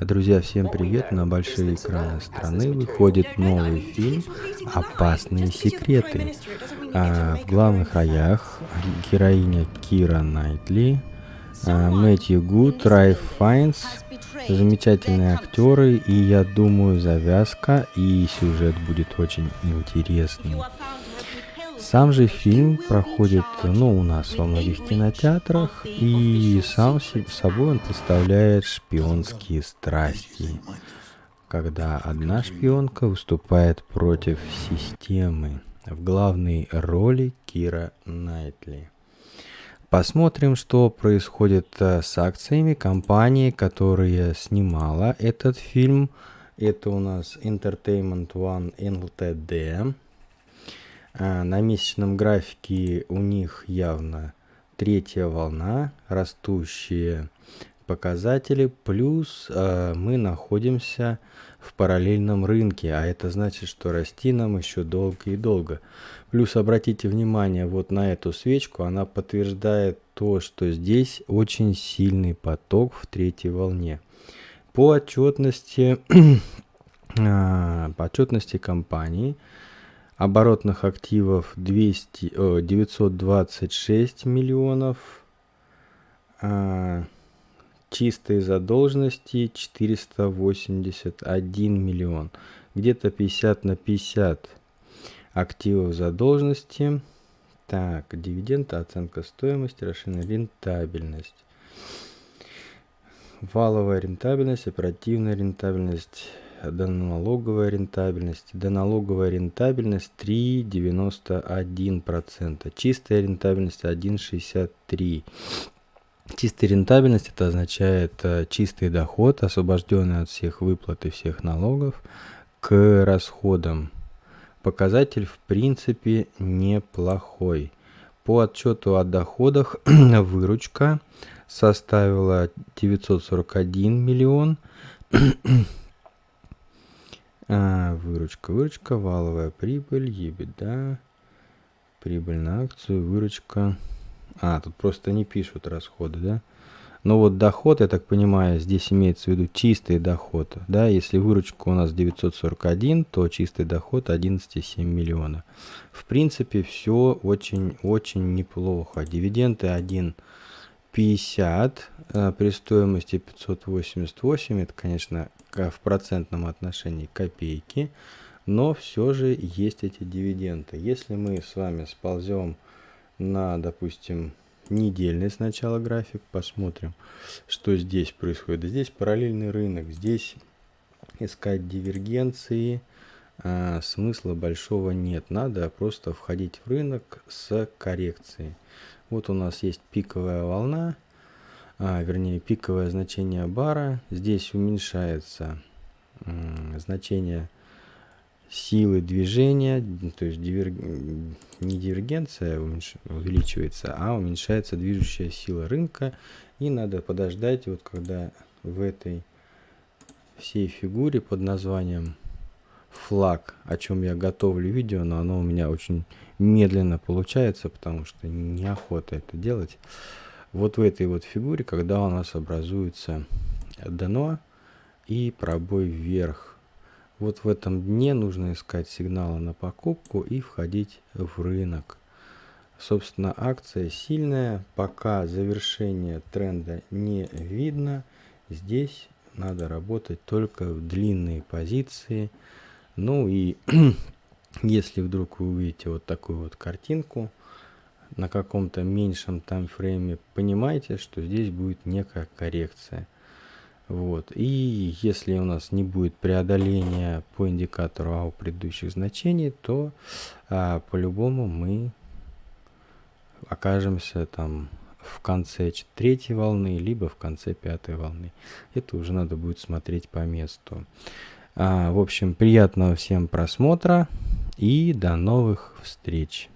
Друзья, всем привет! На большие экраны страны выходит новый фильм «Опасные секреты». А, в главных роях героиня Кира Найтли, а, Мэтью Гуд, Райф Файнс, замечательные актеры, и я думаю, завязка и сюжет будет очень интересный. Сам же фильм проходит, ну, у нас во многих кинотеатрах, и сам собой он представляет шпионские страсти, когда одна шпионка выступает против системы. В главной роли Кира Найтли. Посмотрим, что происходит э, с акциями компании, которая снимала этот фильм. Это у нас Entertainment One Ltd. А, на месячном графике у них явно третья волна, растущие показатели, плюс э, мы находимся в параллельном рынке, а это значит, что расти нам еще долго и долго. Плюс обратите внимание вот на эту свечку, она подтверждает то, что здесь очень сильный поток в третьей волне. По отчетности, э, по отчетности компании, оборотных активов 200, о, 926 миллионов, а, чистой задолженности 481 миллион, где-то 50 на 50 активов задолженности. Так, дивиденды, оценка стоимости, расширенная рентабельность. Валовая рентабельность, оперативная рентабельность, доналоговая рентабельность. Доналоговая рентабельность 3,91%. Чистая рентабельность 1,63%. Чистая рентабельность это означает э, чистый доход, освобожденный от всех выплат и всех налогов, к расходам. Показатель в принципе неплохой. По отчету о доходах выручка составила 941 миллион, А, выручка, выручка, валовая прибыль, ебеда, прибыль на акцию, выручка. А, тут просто не пишут расходы, да? Но вот доход, я так понимаю, здесь имеется в виду чистый доход. Да, если выручка у нас 941, то чистый доход 11,7 миллиона. В принципе, все очень-очень неплохо. Дивиденды 1 50 э, при стоимости 588, это, конечно, в процентном отношении копейки, но все же есть эти дивиденды. Если мы с вами сползем на, допустим, недельный сначала график, посмотрим, что здесь происходит. Здесь параллельный рынок, здесь искать дивергенции – а, смысла большого нет. Надо просто входить в рынок с коррекцией. Вот у нас есть пиковая волна, а, вернее пиковое значение бара. Здесь уменьшается значение силы движения, то есть дивер... не дивергенция уменьш... увеличивается, а уменьшается движущая сила рынка. И надо подождать, вот когда в этой всей фигуре под названием флаг, о чем я готовлю видео, но оно у меня очень медленно получается, потому что неохота это делать вот в этой вот фигуре, когда у нас образуется дно и пробой вверх. Вот в этом дне нужно искать сигналы на покупку и входить в рынок. Собственно, акция сильная, пока завершение тренда не видно. Здесь надо работать только в длинные позиции. Ну и если вдруг вы увидите вот такую вот картинку, на каком-то меньшем таймфрейме, понимаете, что здесь будет некая коррекция. Вот. И если у нас не будет преодоления по индикатору АУ предыдущих значений, то а, по-любому мы окажемся там в конце третьей волны, либо в конце пятой волны. Это уже надо будет смотреть по месту. А, в общем, приятного всем просмотра и до новых встреч.